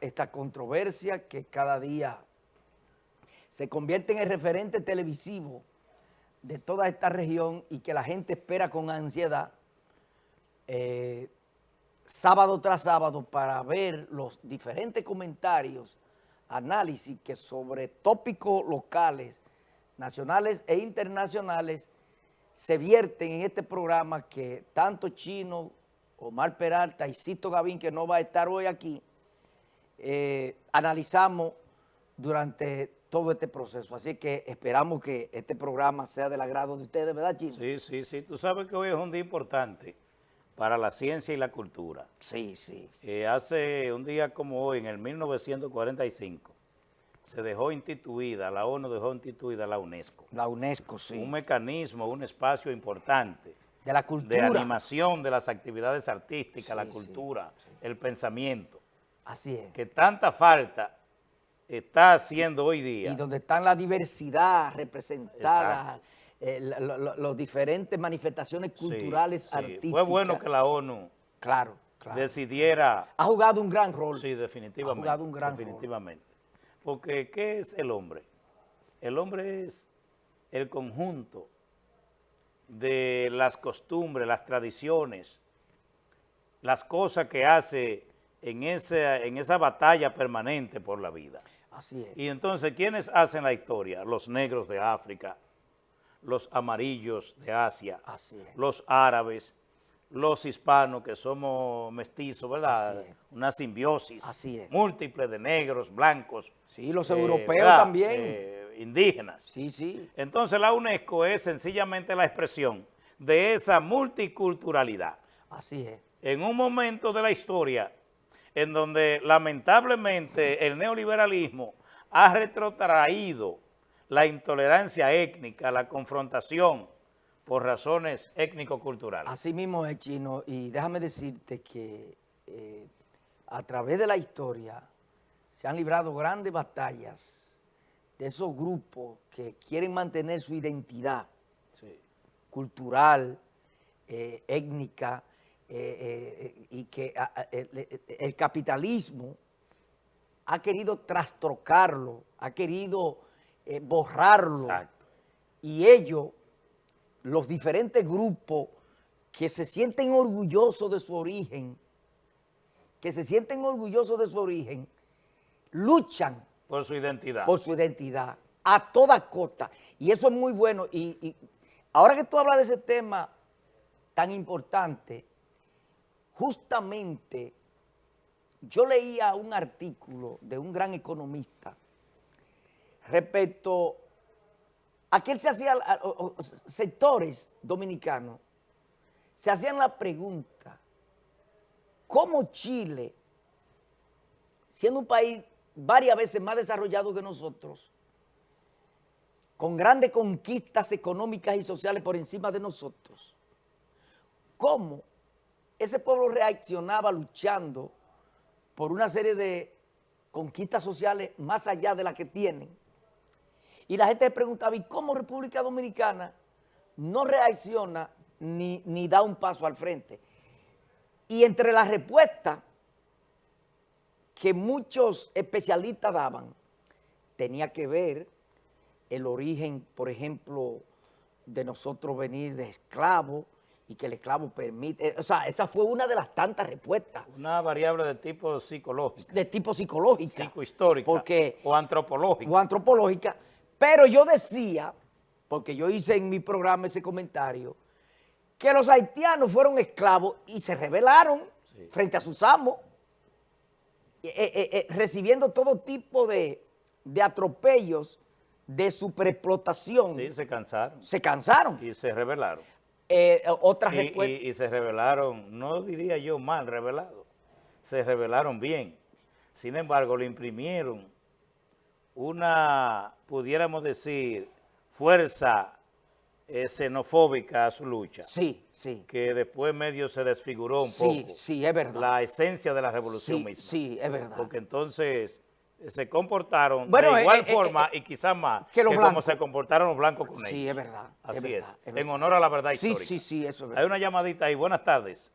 esta, controversia que cada día se convierte en el referente televisivo de toda esta región y que la gente espera con ansiedad eh, sábado tras sábado para ver los diferentes comentarios, análisis que sobre tópicos locales, nacionales e internacionales se vierten en este programa que tanto Chino, Omar Peralta y Cito Gavín, que no va a estar hoy aquí, eh, analizamos durante todo este proceso. Así que esperamos que este programa sea del agrado de ustedes, ¿verdad, Chino? Sí, sí, sí. Tú sabes que hoy es un día importante para la ciencia y la cultura. Sí, sí. Eh, hace un día como hoy, en el 1945, se dejó instituida, la ONU dejó instituida la UNESCO. La UNESCO, sí. Un mecanismo, un espacio importante. De la cultura. De animación de las actividades artísticas, Sí, la sí, cultura, sí. el pensamiento. Así es. Que tanta falta está haciendo hoy día. y donde están la diversidad representada, eh, la- la- la- las diferentes manifestaciones Sí, culturales, sí. artísticas. Fue bueno que la ONU Claro, claro. decidiera ha jugado un gran rol. Sí, definitivamente. Ha jugado un gran rol. Definitivamente. Porque, ¿qué es el hombre? El hombre es el conjunto de las costumbres, las tradiciones, las cosas que hace en esa, en esa batalla permanente por la vida. Así es. Y entonces, ¿quiénes hacen la historia? Los negros de África, los amarillos de Asia, Así es. los árabes, los hispanos que somos mestizos, ¿verdad? Así es. Una simbiosis Así es. múltiple de negros, blancos. Sí, los eh, europeos ¿verdad? también. Eh, indígenas. sí, sí. Entonces la UNESCO es sencillamente la expresión de esa multiculturalidad Así es. en un momento de la historia en donde lamentablemente el neoliberalismo ha retrotraído la intolerancia étnica, la confrontación por razones étnico-culturales. Así mismo es, Chino. Y déjame decirte que eh, a través de la historia se han librado grandes batallas de esos grupos que quieren mantener su identidad Sí. cultural, eh, étnica, eh, eh, y que a- a- el, capitalismo ha querido trastrocarlo, ha querido eh, borrarlo. Exacto. Y ellos, los diferentes grupos que se sienten orgullosos de su origen, que se sienten orgullosos de su origen, luchan Por su identidad. por su identidad a toda costa. Y eso es muy bueno. Y, y ahora que tú hablas de ese tema tan importante, justamente yo leía un artículo de un gran economista respecto a que él se hacía, sectores dominicanos, se hacían la pregunta, ¿cómo Chile, siendo un país varias veces más desarrollado que nosotros, con grandes conquistas económicas y sociales por encima de nosotros, cómo ese pueblo reaccionaba luchando por una serie de conquistas sociales más allá de las que tienen? Y la gente se preguntaba, ¿y cómo República Dominicana no reacciona ni, ni da un paso al frente? Y entre las respuestas que muchos especialistas daban, tenía que ver el origen, por ejemplo, de nosotros venir de esclavos y que el esclavo permite, o sea, esa fue una de las tantas respuestas Una variable de tipo psicológico, de tipo psicológica. psicohistórica Porque o antropológico. o antropológica, pero yo decía, porque yo hice en mi programa ese comentario, que los haitianos fueron esclavos y se rebelaron Sí. frente a sus amos, eh, eh, eh, recibiendo todo tipo de, de atropellos de superexplotación. Sí, se cansaron Se cansaron. y se rebelaron. Eh, otras Y, respuestas- y- y se rebelaron, no diría yo mal rebelado, se rebelaron bien. Sin embargo, le imprimieron una, pudiéramos decir, fuerza eh, xenofóbica a su lucha, Sí, sí. que después medio se desfiguró un Sí, poco sí, es verdad. la esencia de la revolución sí, misma. sí, es verdad. Porque entonces se comportaron Bueno, de eh, igual eh, eh, forma eh, y quizás más que como se comportaron los blancos con ellos. Sí, es verdad. Así es, verdad, en honor a la verdad Sí, histórica. sí, sí, eso es verdad. Hay una llamadita ahí. Buenas tardes.